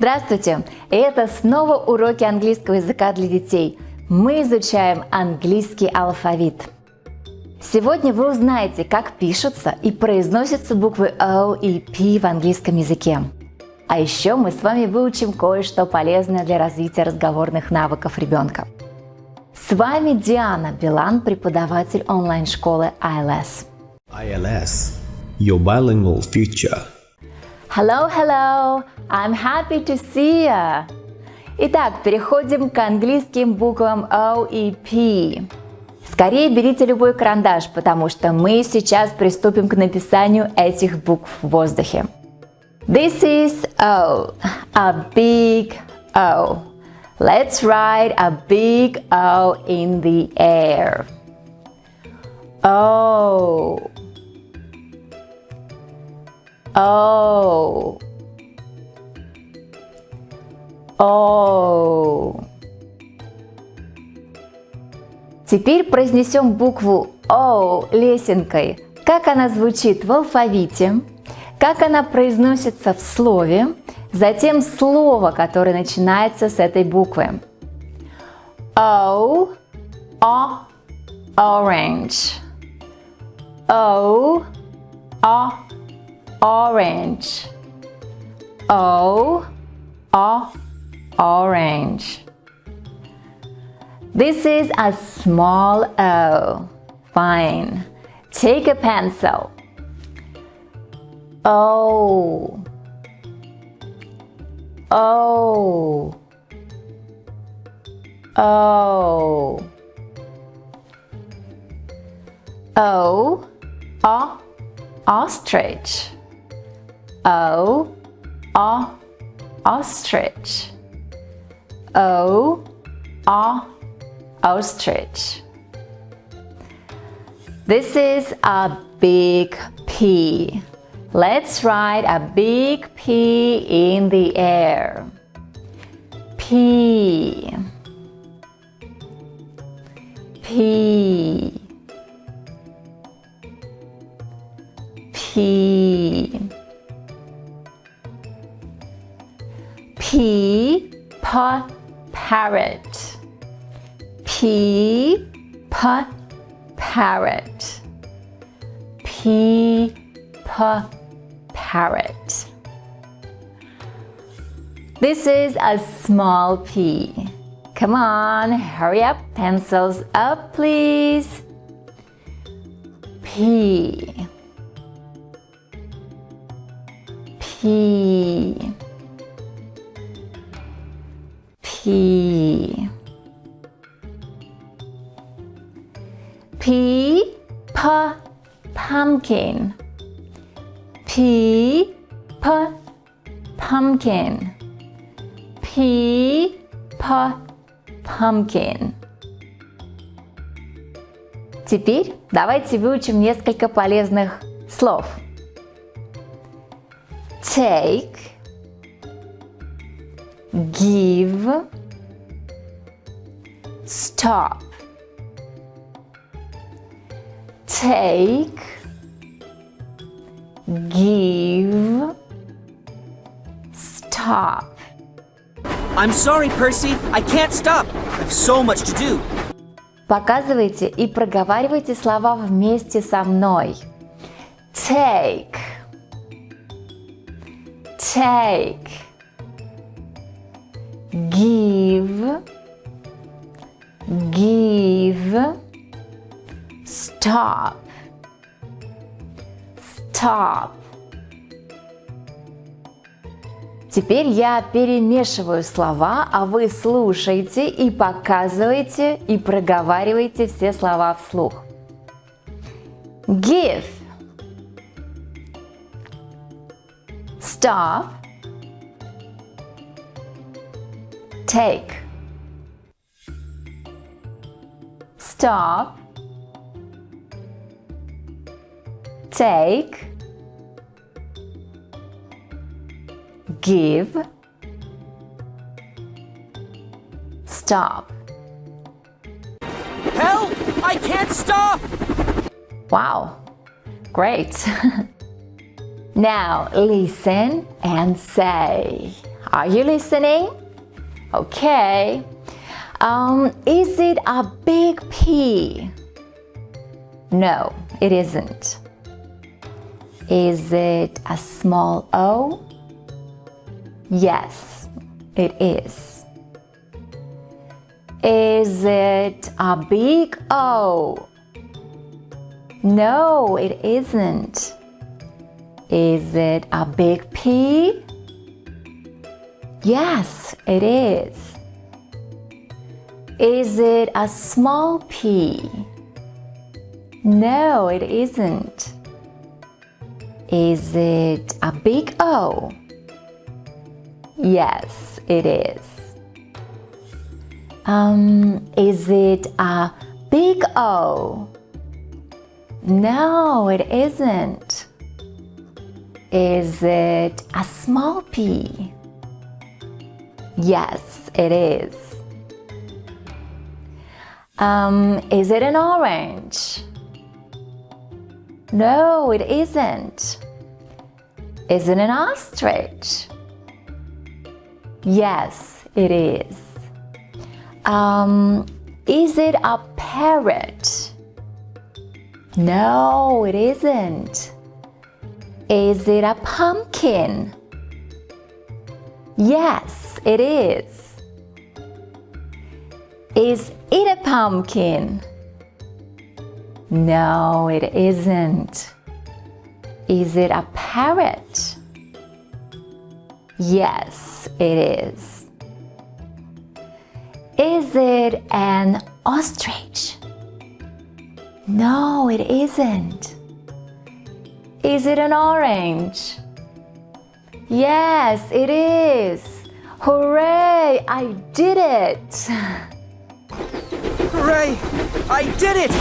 Здравствуйте! Это снова уроки английского языка для детей. Мы изучаем английский алфавит. Сегодня вы узнаете, как пишутся и произносятся буквы O и P в английском языке. А еще мы с вами выучим кое-что полезное для развития разговорных навыков ребенка. С вами Диана Билан, преподаватель онлайн-школы ILS. ILS, your bilingual future. Hello, hello! I'm happy to see you! Итак, переходим к английским буквам O и P. Скорее берите любой карандаш, потому что мы сейчас приступим к написанию этих букв в воздухе. This is O, a big O. Let's write a big O in the air. O. O. O. Теперь произнесем букву O лесенкой. Как она звучит в алфавите, как она произносится в слове, затем слово, которое начинается с этой буквы. O, O, orange. O, O, orange. O, O, orange. This is a small O. Fine. Take a pencil. O. O. O. O. O. Ostrich. O. O. Ostrich. O. O. Ostrich. This is a big P. Let's write a big P in the air. P. P. P. P. Pa, parrot. P. Pa, parrot. P. Pa, parrot. This is a small p. Come on, hurry up, pencils up please. P. P. P. P. P. Pumpkin. P. P. Pumpkin. P. P. Pumpkin. Теперь давайте выучим несколько полезных слов. Take. Give. Stop. Take. Give. Stop. I'm sorry, Percy. I can't stop. I have so much to do. Показывайте и проговаривайте слова вместе со мной. Take. Take. Give. Give. Stop. Stop. Теперь я перемешиваю слова, а вы слушаете и показываете и проговариваете все слова вслух. Give. Stop. Take. Stop. Take. Give. Stop. Help! I can't stop! Wow, great. now listen and say. Are you listening? Okay. Um, is it a big P? No, it isn't. Is it a small O? Yes, it is. Is it a big O? No, it isn't. Is it a big P? Yes, it is. Is it a small p? No, it isn't. Is it a big O? Yes, it is. Um, is it a big O? No, it isn't. Is it a small p? Yes, it is. Um, is it an orange? No, it isn't. Is it an ostrich? Yes, it is. Um, is it a parrot? No, it isn't. Is it a pumpkin? Yes, it is. Is it a pumpkin? No, it isn't. Is it a parrot? Yes, it is. Is it an ostrich? No, it isn't. Is it an orange? Yes, it is. Hooray! I did it! Hooray! I did it!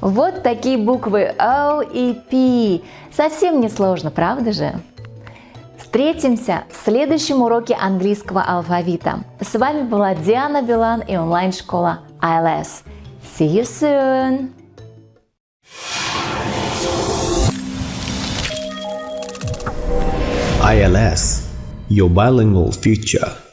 Вот такие буквы O и P. Совсем не сложно, правда же? Встретимся в следующем уроке английского алфавита. С вами была Диана Билан и онлайн-школа ILS. See you soon! ILS, your bilingual future.